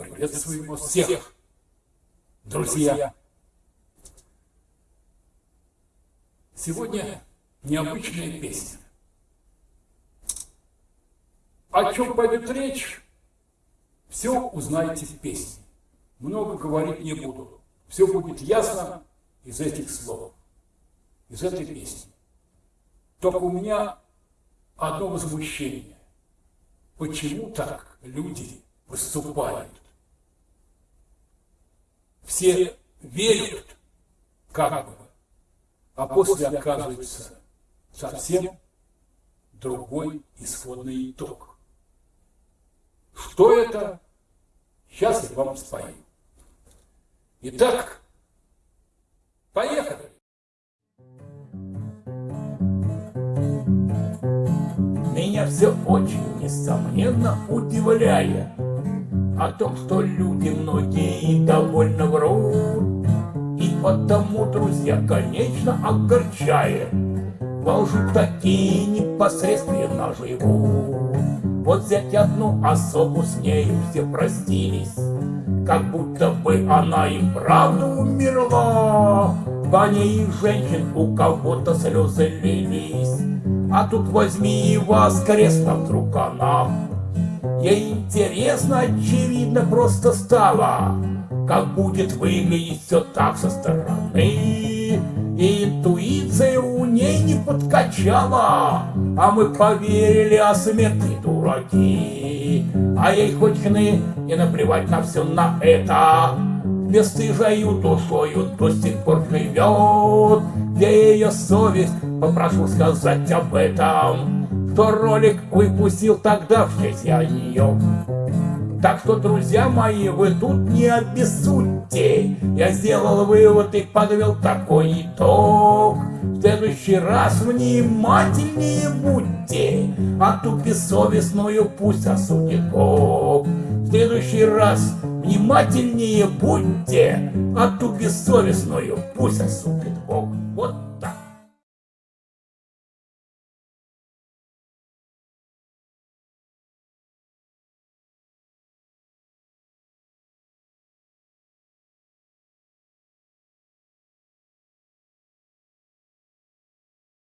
Приветствуем всех, друзья! Сегодня необычная песня. О чем пойдет речь, все узнаете в песне. Много говорить не буду. Все будет ясно из этих слов, из этой песни. Только у меня одно возмущение. Почему так люди выступают? Все верят, как бы, а после оказывается совсем другой исходный итог. Что это? Сейчас я вам спою. Итак, поехали! Меня все очень, несомненно, удивляет О том, что люди многие довольно И потому, друзья, конечно, огорчает. Во такие непосредственно живут Вот взять одну особу, с нею все простились. Как будто бы она и правда умерла. По ней женщин у кого-то слезы лились. А тут возьми и воскресна вдруг она. Ей интересно, очевидно, просто стало, Как будет выглядеть все так со стороны. И интуиция у ней не подкачала, А мы поверили, а смерти дураки. А ей хоть хны и наплевать на все на это, Бесстыжою душою до сих пор живет, Где ее совесть попрошу сказать об этом, Что ролик выпустил тогда в честь я ее. Так что, друзья мои, вы тут не обессудьте, Я сделал вывод и подвел такой итог. В следующий раз внимательнее будьте, А ту бессовестную пусть осудит Бог. В следующий раз внимательнее будьте, А ту бессовестную пусть осудит Бог.